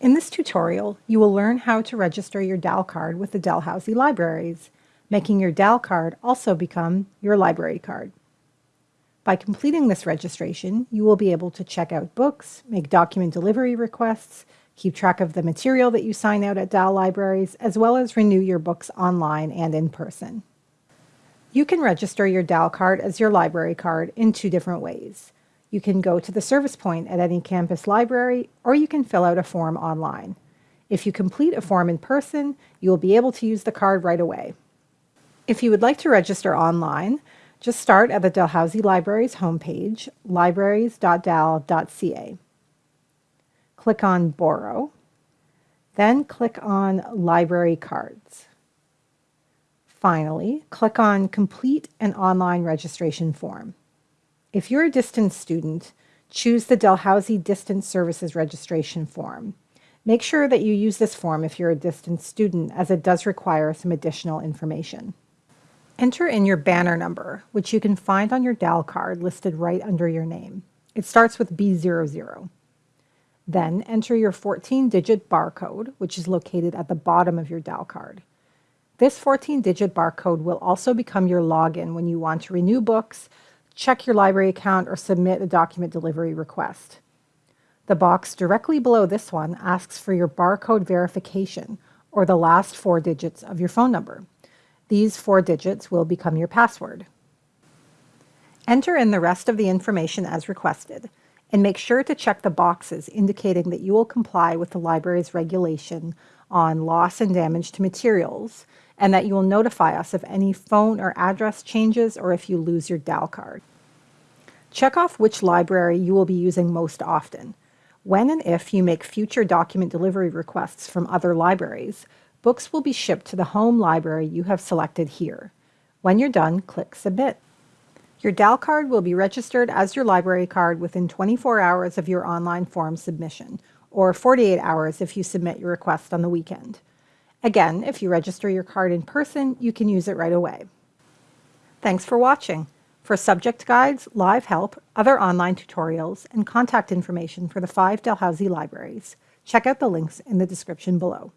In this tutorial, you will learn how to register your DAL card with the Dalhousie Libraries, making your DAL card also become your library card. By completing this registration, you will be able to check out books, make document delivery requests, keep track of the material that you sign out at DAL libraries, as well as renew your books online and in person. You can register your DAL card as your library card in two different ways. You can go to the service point at any campus library, or you can fill out a form online. If you complete a form in person, you will be able to use the card right away. If you would like to register online, just start at the Dalhousie Libraries homepage, libraries.dal.ca. Click on Borrow, then click on Library Cards. Finally, click on Complete an online registration form. If you're a distance student, choose the Dalhousie Distance Services Registration form. Make sure that you use this form if you're a distance student as it does require some additional information. Enter in your banner number, which you can find on your DAL card listed right under your name. It starts with B00. Then enter your 14-digit barcode, which is located at the bottom of your DAL card. This 14-digit barcode will also become your login when you want to renew books, check your library account, or submit a document delivery request. The box directly below this one asks for your barcode verification, or the last four digits of your phone number. These four digits will become your password. Enter in the rest of the information as requested, and make sure to check the boxes indicating that you will comply with the library's regulation on loss and damage to materials and that you will notify us of any phone or address changes or if you lose your DAL card. Check off which library you will be using most often. When and if you make future document delivery requests from other libraries, books will be shipped to the home library you have selected here. When you're done, click Submit. Your DAL card will be registered as your library card within 24 hours of your online form submission, or 48 hours if you submit your request on the weekend. Again, if you register your card in person, you can use it right away. Thanks for watching. For subject guides, live help, other online tutorials, and contact information for the five Dalhousie libraries, check out the links in the description below.